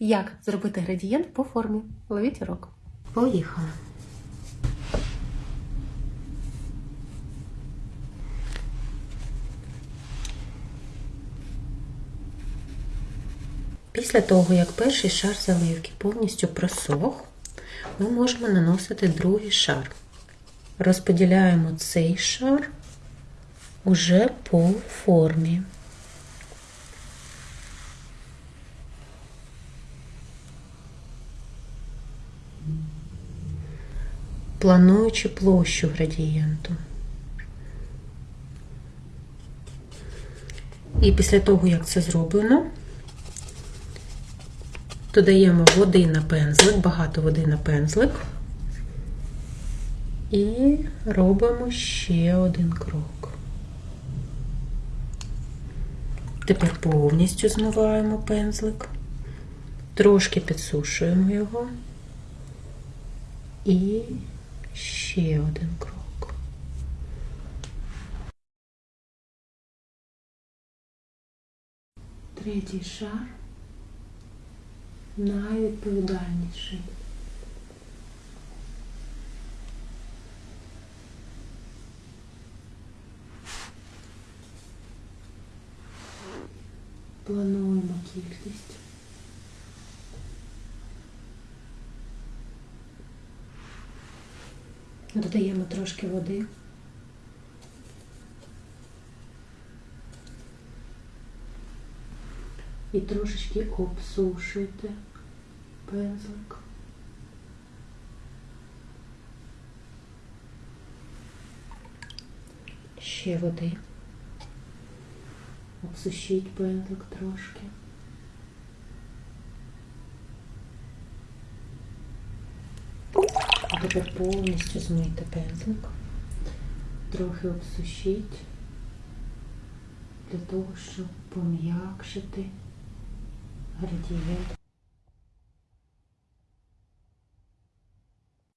Як зробити градієнт по формі? Ловіть урок. Поїхали. Після того, як перший шар заливки повністю просох, ми можемо наносити другий шар. Розподіляємо цей шар уже по формі. Плануючи площу градієнту. І після того, як це зроблено, додаємо води на пензлик, багато води на пензлик. І робимо ще один крок. Тепер повністю змиваємо пензлик, трошки підсушуємо його і ще один крок. Третій шар найвідповідальніший. Плануємо кількість. Додаємо трошки води. І трошечки обсушуйте пензлик. Ще води. Обсушіть пензлик трошки. А тепер повністю змийте пензлик. Трохи обсушіть для того, щоб пом'якшити градієнт.